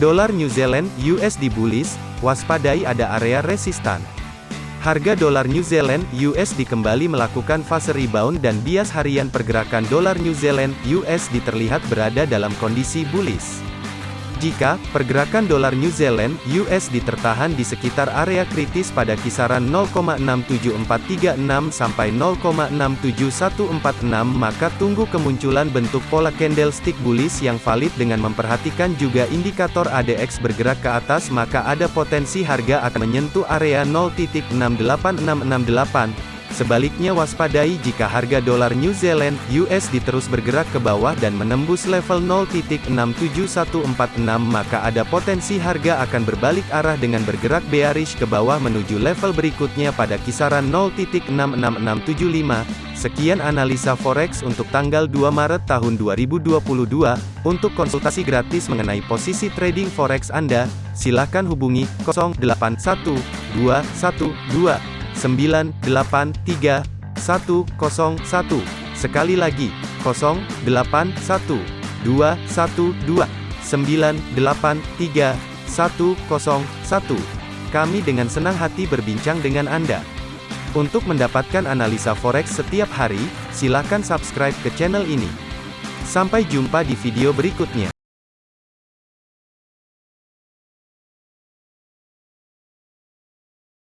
Dolar New Zealand USD bullish, waspadai ada area resistan. Harga dolar New Zealand USD kembali melakukan fase rebound dan bias harian pergerakan dolar New Zealand USD terlihat berada dalam kondisi bullish. Jika pergerakan dolar New Zealand (USD) tertahan di sekitar area kritis pada kisaran 0,67436 sampai 0,67146 maka tunggu kemunculan bentuk pola candlestick bullish yang valid dengan memperhatikan juga indikator ADX bergerak ke atas maka ada potensi harga akan menyentuh area 0.68668 Sebaliknya waspadai jika harga dolar New Zealand USD terus bergerak ke bawah dan menembus level 0.67146 maka ada potensi harga akan berbalik arah dengan bergerak bearish ke bawah menuju level berikutnya pada kisaran 0.66675. Sekian analisa forex untuk tanggal 2 Maret tahun 2022. Untuk konsultasi gratis mengenai posisi trading forex Anda, silakan hubungi 081212 983 101. Sekali lagi, 081 212 983 101. Kami dengan senang hati berbincang dengan Anda. Untuk mendapatkan analisa forex setiap hari, silakan subscribe ke channel ini. Sampai jumpa di video berikutnya.